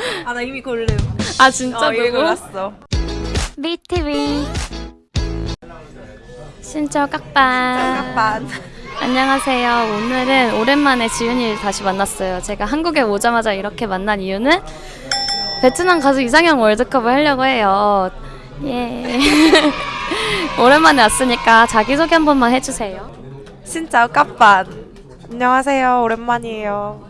아 나 이미 고름. 아 진짜 어, 누구? 골랐어. BTV 신청 깍반 잠깐만. 안녕하세요 오늘은 오랜만에 지윤이를 다시 만났어요 제가 한국에 오자마자 이렇게 만난 이유는 베트남 가수 이상형 월드컵을 하려고 해요 예 오랜만에 왔으니까 자기소개 한 번만 해주세요 진짜 깝반. 안녕하세요. 오랜만이에요.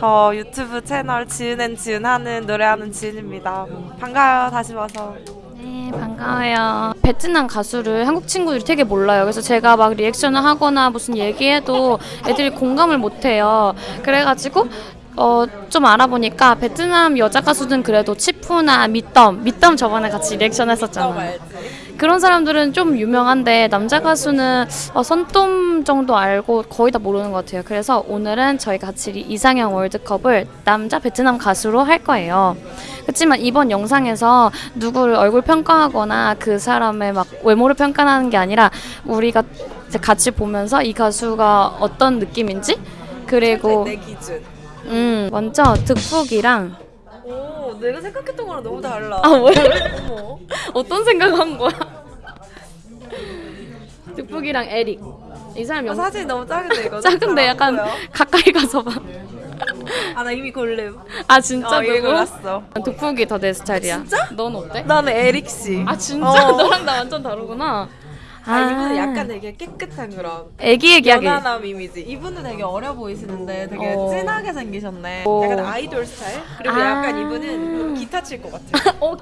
저 유튜브 채널 지은앤 지은 하는 노래하는 지은입니다. 반가워요. 다시 와서. 네, 반가워요. 베트남 가수를 한국 친구들이 되게 몰라요. 그래서 제가 막 reaction을 하거나 무슨 얘기해도 애들이 공감을 못 해요. 그래가지고 어, 좀 알아보니까 베트남 여자 가수들은 그래도 치푸나 미덤, 미덤 저번에 같이 리액션 했었잖아요. 그런 사람들은 좀 유명한데 남자 가수는 어, 선돔 정도 알고 거의 다 모르는 것 같아요. 그래서 오늘은 저희 같이 이- 이상형 월드컵을 남자 베트남 가수로 할 거예요. 그렇지만 이번 영상에서 누구를 얼굴 평가하거나 그 사람의 막 외모를 평가하는 게 아니라 우리가 같이 보면서 이 가수가 어떤 느낌인지 그리고 내 기준. 음 먼저 득북이랑 오, 내가 생각했던 거랑 너무 달라. 아 뭐야. 어떤 생각한 거야? 득북이랑 에릭 이 사람 아, 영 사진 너무 작은데 이거. 작은데 약간 가까이 가서 봐. 아 나 이미 고름. 아 진짜 어, 이미 누구? 골랐어. 득북이 더 내 스타일이야. 진짜? 넌 어때? 나는 에릭 씨. 아 진짜 어. 너랑 나 완전 다르구나. 아, 이분은 약간 되게 깨끗한 그런 애기 얘기하기. 연하남 이미지. 이분은 되게 어려 보이시는데 되게 어. 진하게 생기셨네. 어. 약간 아이돌 스타일? 그리고 아. 약간 이분은 기타 칠 것 같아. 어?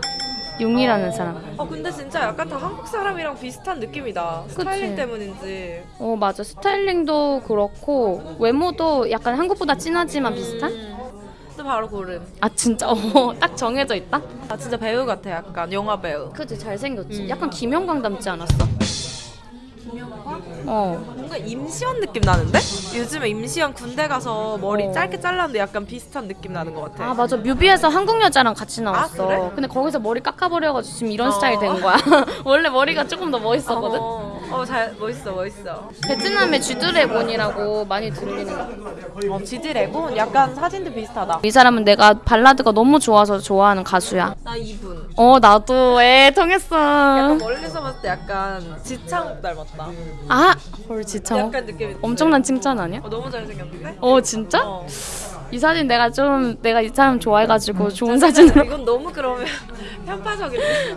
용이라는 사람. 어 근데 진짜 약간 다 한국 사람이랑 비슷한 느낌이다. 스타일링 때문인지. 어 맞아 스타일링도 그렇고 외모도 약간 한국보다 진하지만 비슷한? 또 바로 고름. 아 진짜 어 딱 정해져 있다? 아 진짜 배우 같아 약간 영화 배우. 그치 잘생겼지. 음. 약간 김영광 닮지 않았어? 어. 뭔가 임시완 느낌 나는데? 요즘에 임시완 군대 가서 머리 어. 짧게 잘랐는데 약간 비슷한 느낌 나는 것 같아. 아 맞아 뮤비에서 한국 여자랑 같이 나왔어. 아, 그래? 근데 거기서 머리 깎아버려가지고 지금 이런 어. 스타일 된 거야. 원래 머리가 조금 더 멋있었거든. 어, 어, 잘 멋있어 멋있어. 베트남의 쥐드래곤이라고 많이 들리는 거. 어, 지드래곤 약간 사진도 비슷하다. 이 사람은 내가 발라드가 너무 좋아서 좋아하는 가수야. 나 이분. 어 나도 애 통했어. 약간 멀리서 봤을 때 약간 지창욱 닮았다. 아, 헐 진짜 약간 느낌이 엄청난 칭찬 아니야? 어, 너무 잘생겼는데? 어 진짜? 어. 이 사진 내가 좀 내가 이 사람 좋아해가지고 좋은 사진으로 사진으로. 이건 너무 그러면 편파적인데.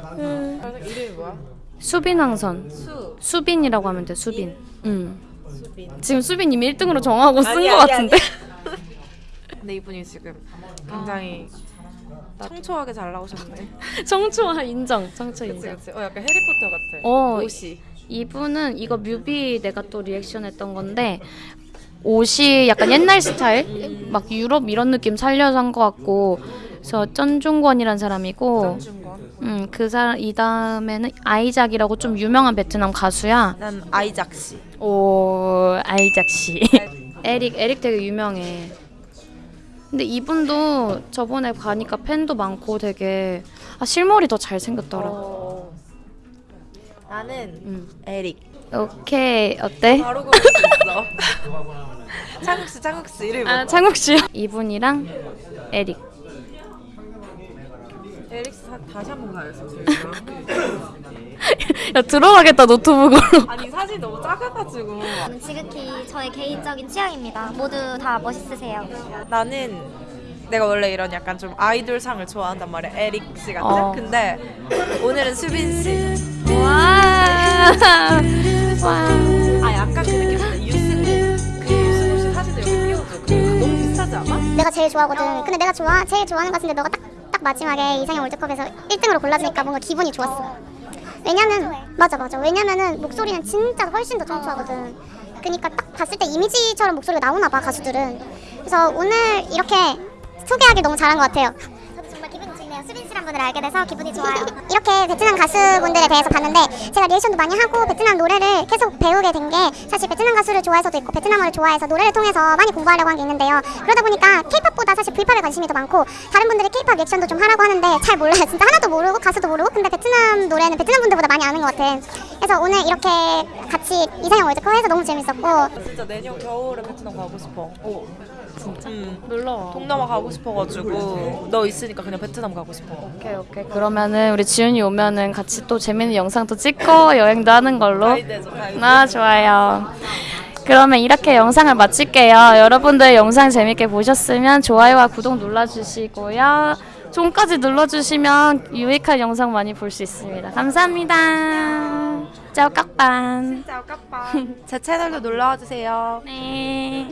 이름이 뭐야? 수빈왕선. 수. 수빈이라고 하면 돼. 수빈. 응. 수빈. 지금 수빈 이미 1등으로 정하고 쓴 아니, 같은데. 근데 이분이 지금 굉장히 청초하게 잘 나오셨네. 청초와 인정. 청초 그치 인정. 그치. 어 약간 해리포터 같아. 어, 옷이. 이분은 이거 뮤비 내가 또 리액션 했던 건데 옷이 약간 옛날 스타일? 막 유럽 이런 느낌 살려서 한 것 같고 그래서 쩐중권이란 사람이고. 음, 그 사람 이 다음에는 아이작이라고 좀 유명한 베트남 가수야. 난 아이작 씨. 오 아이작 씨. 에릭 에릭 되게 유명해. 근데 이분도 저번에 가니까 팬도 많고 되게 아 실물이 더 잘생겼더라. 어. 나는 음. 에릭. 오케이 어때? 바로 고를 수 있어. 창욱 씨, 창욱 씨 이름이 아? 창욱 씨. 이분이랑 에릭. 에릭 씨 사- 다시 한번 가야겠어. 야 들어가겠다 노트북으로. 아니 사진 너무 작아가지고. 음, 지극히 저의 개인적인 취향입니다. 모두 다 멋있으세요. 나는 내가 원래 이런 약간 좀 아이돌 상을 좋아한단 말이야. 에릭 씨 같은. 어. 근데 오늘은 수빈 씨. 와. 와. 아 약간 그 유승우. 그 유승우 씨 사진을 여기 띄워줘. 그 너무 비슷하지 않아? 내가 제일 좋아하거든. 근데 내가 좋아 제일 좋아하는 것 같은데 너가 딱, 딱 마지막에 이상형 월드컵에서 1등으로 골라주니까 뭔가 기분이 좋았어. 왜냐면 맞아 맞아. 왜냐면은 목소리는 진짜 훨씬 더 청초하거든. 그러니까 딱 봤을 때 이미지처럼 목소리가 나오나 봐 가수들은. 그래서 오늘 이렇게 소개하기 너무 잘한 것 같아요. 수빈 씨란 분을 알게 돼서 기분이 좋아요. 이렇게 베트남 가수분들에 대해서 봤는데 제가 리액션도 많이 하고 베트남 노래를 계속 배우게 된 게 사실 베트남 가수를 좋아해서도 있고 베트남어를 좋아해서 노래를 통해서 많이 공부하려고 한 게 있는데요. 그러다 보니까 케이팝보다 사실 브이팝에 관심이 더 많고 다른 분들이 케이팝 리액션도 좀 하라고 하는데 잘 몰라요. 진짜 하나도 모르고 가수도 모르고 근데 베트남 노래는 베트남 분들보다 많이 아는 것 같아. 그래서 오늘 이렇게 같이 이상형 월드컵 해서 너무 재밌었고 진짜 내년 겨울에 베트남 가고 싶어. 오. 진짜. 음. 놀러 와. 동남아 가고 싶어가지고 너 있으니까 그냥 베트남 가고 싶어. 오케이 오케이 그러면은 우리 지훈이 오면은 같이 또 재밌는 영상도 찍고 여행도 하는 걸로 가이드해줘, 가이드. 아 좋아요 그러면 이렇게 영상을 마칠게요 여러분들 영상 재밌게 보셨으면 좋아요와 구독 눌러주시고요 종까지 눌러주시면 유익한 영상 많이 볼 수 있습니다 감사합니다 짜오 깍반 짜오 까빠. 제 채널도 놀러와 주세요. 네